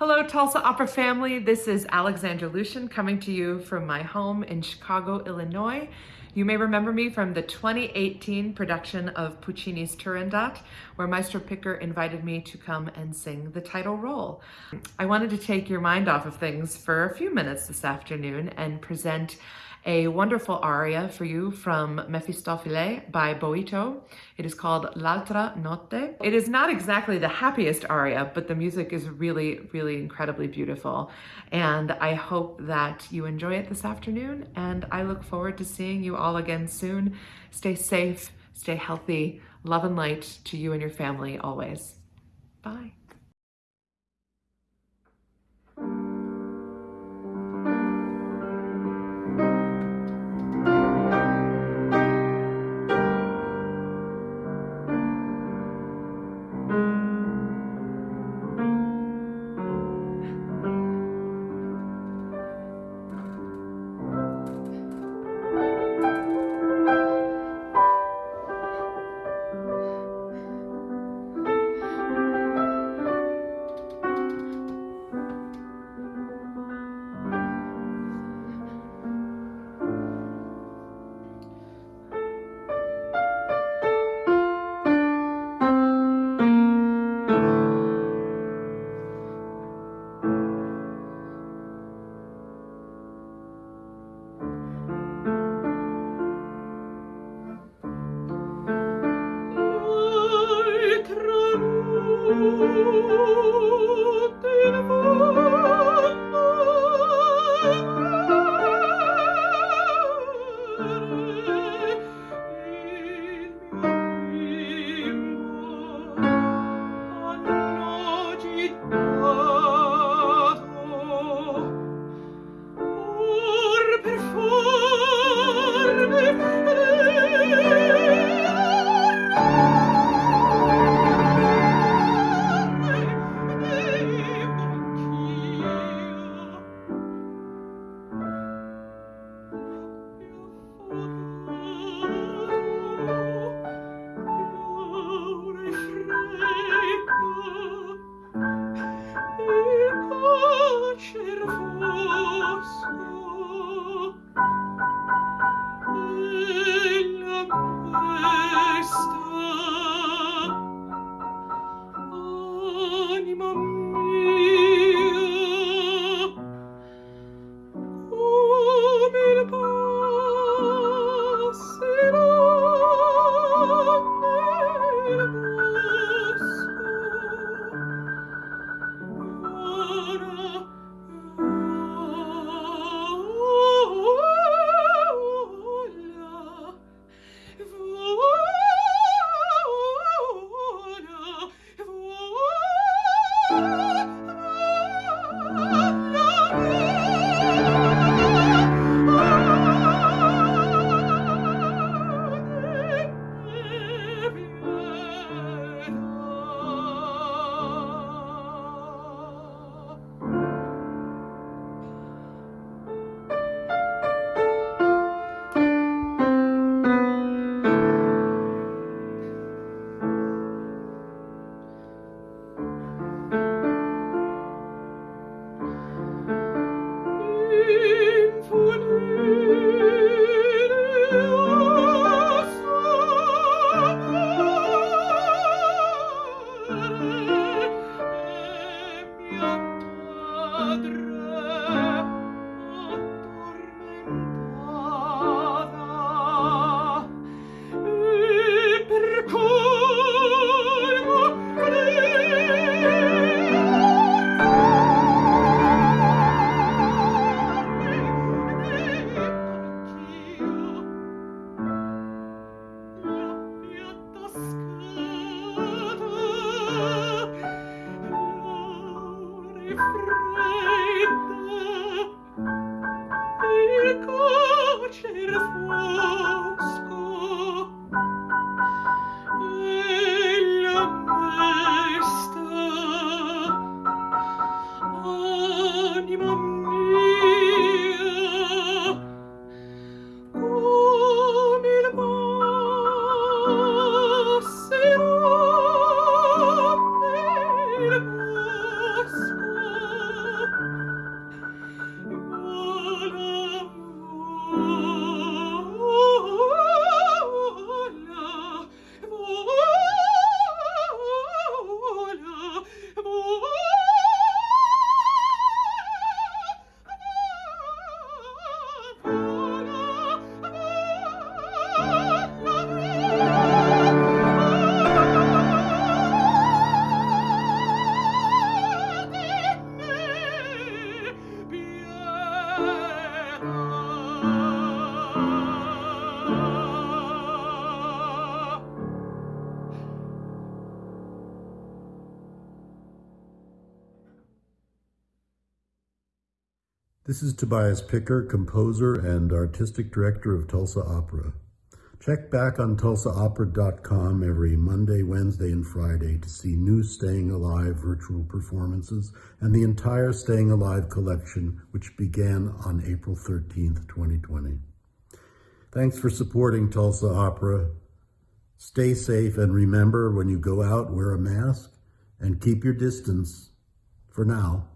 Hello, Tulsa Opera family. This is Alexandra LoBianco coming to you from my home in Chicago, Illinois. You may remember me from the 2018 production of Puccini's Turandot, where Maestro Picker invited me to come and sing the title role. I wanted to take your mind off of things for a few minutes this afternoon and present a wonderful aria for you from Mephistopheles by Boito. It is called L'altra notte. It is not exactly the happiest aria, but the music is really, really incredibly beautiful. And I hope that you enjoy it this afternoon, and I look forward to seeing you all again soon. Stay safe, stay healthy, love and light to you and your family always. Bye. This is Tobias Picker, composer and artistic director of Tulsa Opera. Check back on tulsaopera.com every Monday, Wednesday, and Friday to see new Staying Alive virtual performances and the entire Staying Alive collection, which began on April 13th, 2020. Thanks for supporting Tulsa Opera. Stay safe and remember when you go out, wear a mask and keep your distance for now.